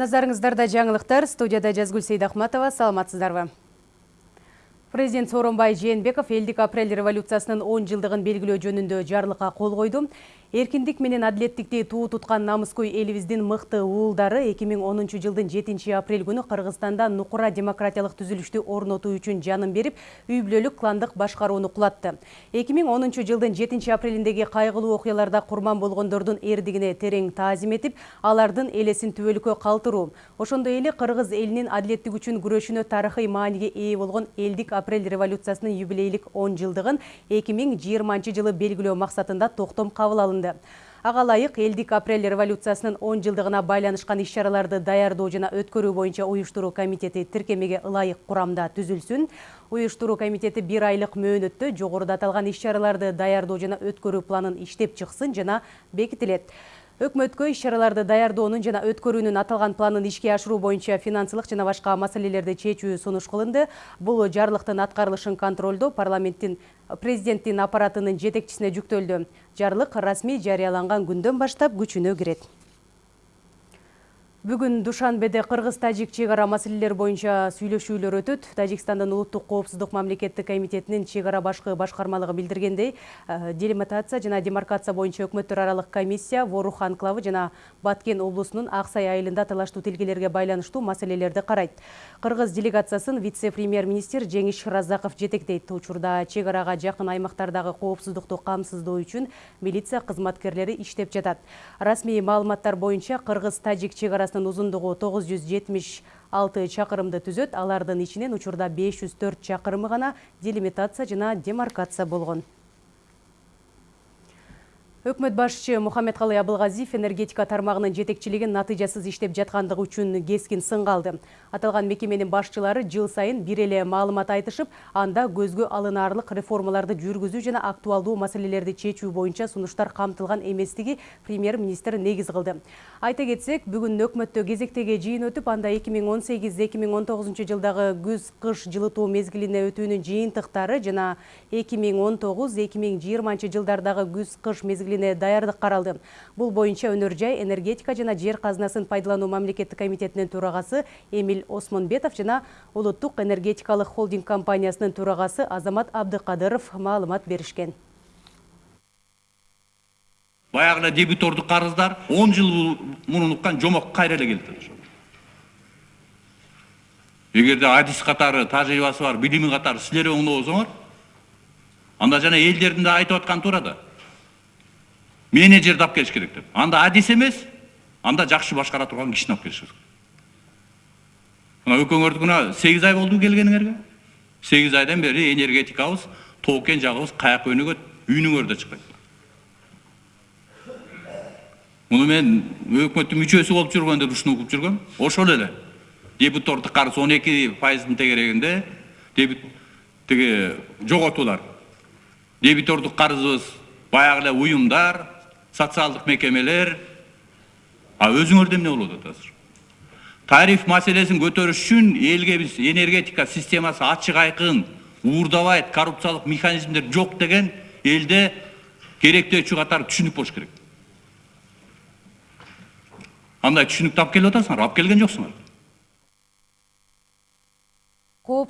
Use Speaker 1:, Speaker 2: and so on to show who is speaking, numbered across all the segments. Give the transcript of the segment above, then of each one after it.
Speaker 1: Назарыңыздарда жаңылықтар, студияда Жазгүл Сейдахматова, саламатсыздарбы. Президент Сооронбай Жээнбеков элдик апрель революциясынын 10 жылдығын белгілөө жөнүндө жарлыкка кол койду эркиндик менен адилеттикти туу туткан намыскөй элибиздин мыкты уулдары 2010 жылдын 7 апрель күнү кыргызстанда нукура демократиялык түзүлүштү орнотуу үчүн жанын берип үй бүлөлүк кландык башкарууну кулатты 2010 жылдын 7 апрелиндеги кайгылуу окуяларда курман болгондордун эрдигине терең таазим этип алардын элесин түбөлүккө калтыруу ошондой эле кыргыз элинин адилеттик үчүн күрөшүнө тарыхый мааниге ээ болгон элдик апрель революциясынын юбилейлик 10 жылдыгын 2020 жылы белгилөө максатында токтом кабыл алынды. Алынды. Ага ылайык элдик апрель революциясынын он жылдыгына байланышкан иш чараларды даярдоо жана өткөрүү боюнча уюштуруу комитети тиркемеге ылайык курамда түзүлсүн уюштуруу комитети бир айлык мөөнөттө жогоруда аталган иш чараларды даярдоо жана өткөрүү планын иштеп чыксын жана бекитилет өкмөткө иш чараларды даярдоонун жана өткөрүүнүн аталган планын ишке ашыруу боюнча финансылык жана башка маселелерди чечүү сунуш кылынды. Бул жарлыктын аткарылышын контролдоо парламенттин президенттин аппаратынын жетекчисине жүктөлдү. Жарлык расмий жарыяланган күндөн баштап күчүнө кирет Бүгін Душанбеде Қырғыз-Тажик чегара маселелер боюнча сүйлөшүүлөр өтөт. Тажикстандын улуттук коопсуздук мамлекеттик комитетинин чегара башкы башкармалыгы билдиргендей, э, делимитация жана демаркация боюнча өкмөттөр аралык комиссия Ворух анклавы жана Баткен облусунун Аксай айылында талаштуу тилгелерге байланыштуу маселелерди карайт. Кыргыз делегациясын вице-премьер-министр Жеңиш Разаков жетектейт. Учурда чегарага жакын аймактардагы коопсуздукту камсыздоо үчүн милиция кызматкерлери иштеп жатат. Расмий маалыматтар боюнча Кыргыз-Тажик чегара узундугу тогуз жүз жетимиш алты чакырымды түзөт. Алардын ичинен учурда беш жүз төрт чакырымы гана делимитация жана демаркация болгон Өкмөт башчы Мухаммедкалый Абылгазиев энергетика тармагынын жетекчилигин натыйжасыз иштеп жаткандыгы үчүн кескин сынга алды. Аталган мекеменин башчылары жыл сайын бир эле маалымат айтышып, анда көзгө алынаарлык реформаларды жүргүзүү жана актуалдуу маселелерди чечүү боюнча сунуштар камтылган эместиги премьер-министр негиз кылды. Айта кетсек, бүгүн өкмөттө кезектеги жыйын өтүп, анда 2018-2019 жылдагы күз-кыш жылытуу мезгилине өтүүнүн жыйынтыктары жана 2019-2020 жылдардагы күз-кыш мезгили мезгилине даярдык каралды бул боюнча өнөр жай энергетика жана жер казынасын пайдалануу мамлекеттик комитетинин төрагасы эмил осмонбетов жана улуттук энергетикалык холдинг компаниясынын төрагасы азамат абдыкадыров маалымат беришкен
Speaker 2: баягы эле дебитордук карыздар он жыл мурун уккан жомок кайра эле келип атат эгерде адис катары тажрыйбасы бар билими катары силер оңдобосоңор анда жана элдердин да айтып атканы туура менеджерди алып келиш керек деп анда адис эмес анда жакшы башкара турган кишини алып келиш керек мына экөөңөрдүкүнө сегиз ай болду келгениңерге сегиз айдан бери энергетикабыз тоокен жагыбыз каяка өнүгөт үйүнүңөр да чыкпайт муну мен өкмөттүн мүчөсү болуп жүргөндө ушуну угуп жүргөм ошол эле дебитордук карыз он эки пайыздын тегерегинде дебит тиги жоготуулар дебитордук карызыбыз баягы эле уюмдар социалдык мекемелер а өзүңөрдө эмне болуп атат азыр тариф маселесин көтөрүш үчүн элге биз энергетика системасы ачык айкын уурдабайт коррупциялык механизмдер жок деген элде керектөөчү катары түшүнүк болуш керек андай түшүнүктү алып келип атасыңар алып келген жоксуңар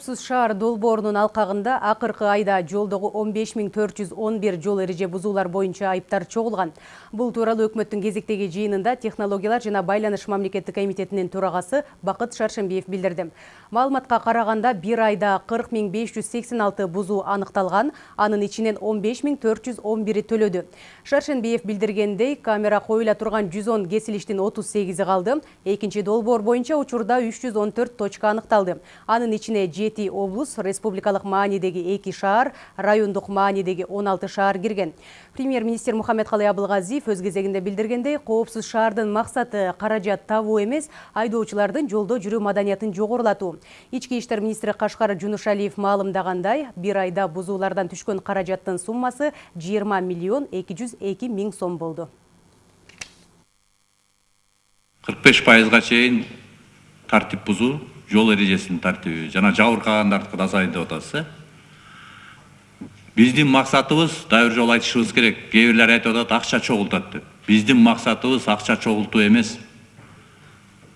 Speaker 1: Коопсуз шаар долбоорунун алкагында акыркы айда жолдогу 15411 жол эреже бузуулар боюнча айыптар чогулган. Бул тууралуу өкмөттүн кезектеги жыйынында технологиялар жана байланыш мамлекеттик комитетинин төрагасы Бакыт Шаршембиев билдирди. Маалыматка караганда бир айда 40586 бузуу аныкталган, анын ичинен 15411 төлөдү. Шаршенбиев билдиргендей, камера коюла турган 110 кесилиштин 38и калды. Экинчи долбоор боюнча учурда 314 точка аныкталды. Анын ичине жети облус республикалык маанидеги эки шаар райондук маанидеги он алты шаар кирген премьер министр мухаммедкалый абылгазиев өз кезегинде билдиргендей коопсуз шаардын максаты каражат табуу эмес айдоочулардын жолдо жүрүү маданиятын жогорулатуу ички иштер министри кашкар жунушалиев маалымдагандай бир айда бузуулардан түшкөн каражаттын суммасы жыйырма миллион эки жүз эки миң сом болду
Speaker 2: кырк беш пайызга чейин тартип бузуу жол эрежесинин тартиби жана жабыркагандардыкы да азайды деп атасыз э? Биздин максатыбыз дагы бир жолу айтышыбыз керек. Кээ бирлер айтып атат акча чогултат деп. Биздин максатыбыз акча чогултуу эмес.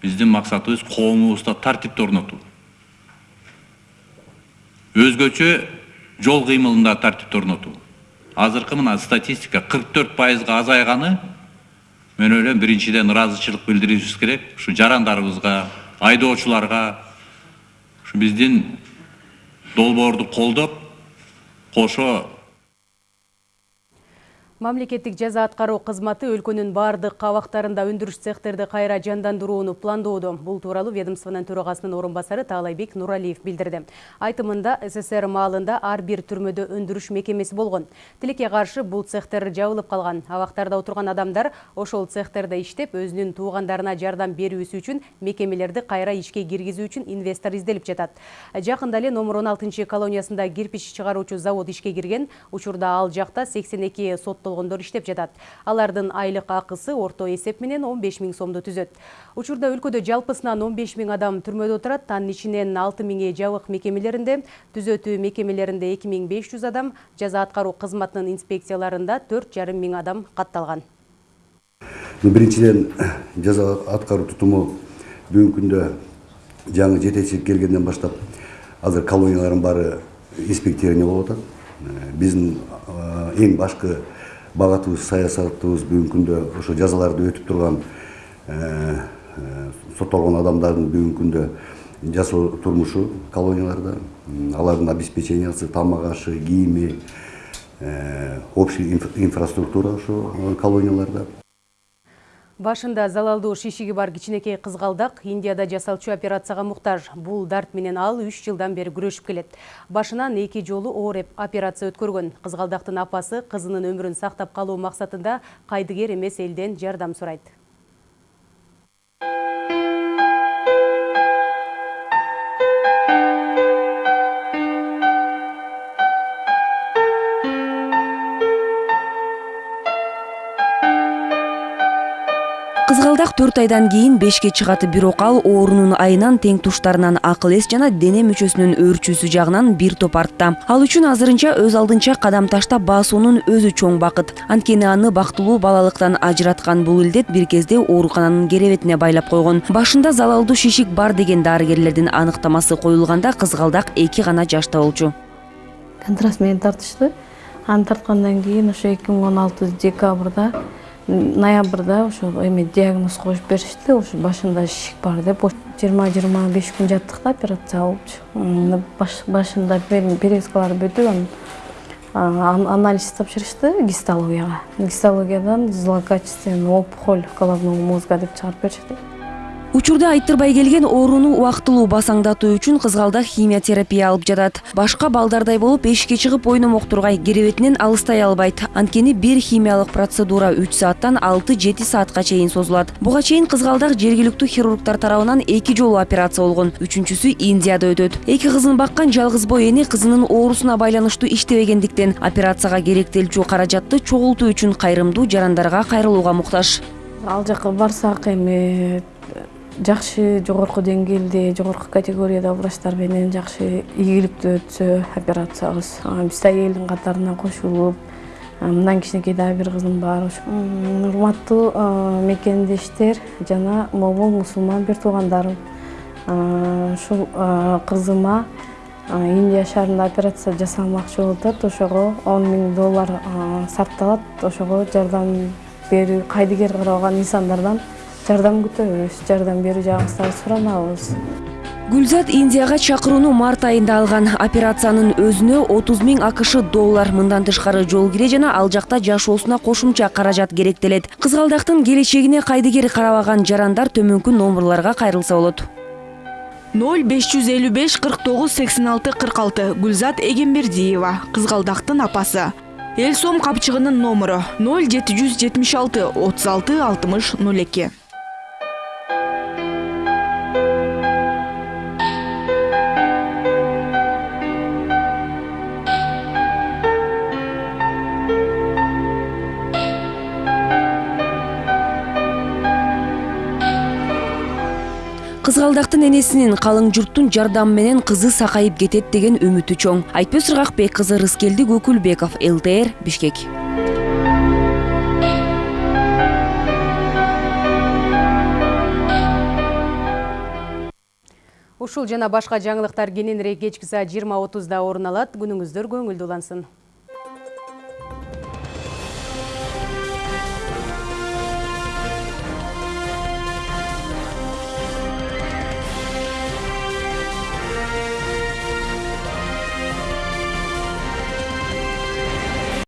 Speaker 2: Биздин максатыбыз коомубузда тартипти орнотуу. Өзгөчө жол кыймылында тартипти орнотуу. Азыркы мына статистика кырк төрт пайызга азайганы мен ойлойм биринчиден ыраазычылык билдиришибиз керек. Ушу жарандарыбызга айдоочуларга ушу биздин долбоорду колдоп кошо
Speaker 1: Мамлекеттик жаза аткаруу кызматы өлкөнүн бардык кабактарында өндүрүш цехтерди кайра жандандырууну пландоодо. Бул тууралуу ведомствонун төрагасынын орун басары Таалайбек Нуралиев билдирди. Айтымында СССР маалында ар бир түрмөдө өндүрүш мекемеси болгон. Тилекке каршы бул цехтер жабылып калган. Абактарда отурган адамдар ошол цехтерде иштеп, өзүнүн туугандарына жардам берүүсү үчүн мекемелерди кайра ишке киргизүү үчүн инвестор изделип жатат. Жакында эле номер 16 колониясында кирпич чыгаруучу завод ишке кирген. Учурда ал жакта 82 соттолгон болгондор иштеп жатат. Алардын айлык акысы орто эсеп менен он беш миң сомду түзөт. Учурда өлкөдө жалпысынан он беш миң адам түрмөдө отурат анын ичинен алты миңи жабык мекемелеринде түзөтүү мекемелеринде эки миң беш жүз адам жаза аткаруу кызматынын инспекцияларында төрт жарым миң адам катталган.
Speaker 3: Биринчиден жаза аткаруу тутуму бүгүнкү күндө жаңы жетекчилик келгенден баштап азыр колониялардын баары инспектирование болуп атат. Биздин эң башкы багатыбыз саясатыбыз бүгүнкү күндө ошо жазаларды өтүп турган соттолгон адамдардын бүгүнкү күндө жашоо турмушу колонияларда алардын обеспечениясы тамак ашы кийими общий инфраструктура ошо колонияларда
Speaker 1: Башында залалдуу шишиги бар кичинекей кызгалдак Индияда жасалчу операцияга муктаж. Бул дарт менен ал 3 жылдан бери күрөшүп келет. Башынан эки жолу оор операция өткөргөн. Кызгалдактын апасы кызынын өмүрүн сактап калуу максатында кайдыгер эмес элден жардам сурайт.
Speaker 4: Төрт айдан кийин бешке чыгат бирок ал оорунун айынан тең туштарынан акыл эс жана дене мүчөсүнүн өөрчүүсү жагынан бир топ артта. Ал үчүн азырынча өз алдынча кадам таштап басуунун өзү чоң бакыт. Анткени аны бактылуу балалыктан ажыраткан бул илдет бир кезде оорукананын керебетине байлап койгон. Башында залалдуу шишик бар деген дарыгерлердин аныктамасы коюлганда кызгалдак эки гана жашта болчу.
Speaker 5: Контраст менен тартышты. Аны тарткандан кийин ошо эки миң он алты декабрда ноябрда ошо эме диагноз коюп беришти ошо башында шишик бар деп жыйырма жыйырма беш күн жаттык да операция болупчу башында перевязкалар бүтүп анан анализ тапшырышты гистологияга. Гистологиядан злокачественный опухоль головного мозга деп чыгарып беришти
Speaker 4: учурда айттырбай келген ооруну убактылуу басаңдатуу үчүн кызгалдак химия терапия алып жатат. Башка балдардай болуп эшикке чыгып ойномок тургай керебетинен алыстай албайт. Анткени бир химиялык процедура үч сааттан алты жети саатка чейин созулат. Буга чейин кызгалдак жергиликтүү хирургдар тарабынан эки жолу операция болгон. Үчүнчүсү индияда өтөт. Эки кызын баккан жалгыз бой эне кызынын оорусуна байланыштуу иштебегендиктен операцияга керектелчү каражатты чогултуу үчүн кайрымдуу жарандарга кайрылууга муктаж.
Speaker 5: Ал жака барсак эми жакшы жогорку деңгээлде жогорку категорияда врачтар менен жакшы ийгиликтүү өтсө операциябыз. Биз да элдин катарына кошулуп мындан кичинекей дагы бир кызым бар. Урматтуу мекендештер жана момун мусулман бир туугандарым ушул кызыма индия шаарында операция жасалмакчы болуп атат ошого он миң доллар сарпталат. Ошого жардам берүү кайдыгер карабаган инсандардан жардам күтөбүз жардам берүү жагыңыздарты суранабыз
Speaker 4: гүлзат индияга чакырууну март айында алган. Операциянын өзүнө отуз миң акш доллар. Мындан тышкары жол кире жана ал жакта жашоосуна кошумча каражат керектелет. Кызгалдактын келечегине кайдыгер карабаган жарандар төмөнкү номерлорго кайрылса болот.
Speaker 6: Ноль беш жүз элүү беш кырк тогуз сексен алты кырк алты. Гүлзат эгембердиева кызгалдактын апасы. Эл сом капчыгынын номуру ноль жети жүз жетимиш алты отуз алты алтымыш ноль эки
Speaker 4: кызгалдактын энесинин калың журттун жардамы менен кызы сакайып кетет деген үмүтү чоң айтпөз ыргакбек кызы рыскелди көкүлбеков лтр бишкек
Speaker 1: Ушул жана башка жаңылыктар кененирээк кечки саат 20:30да орун алат. Күнүңүздөр көңүлдүү улансын.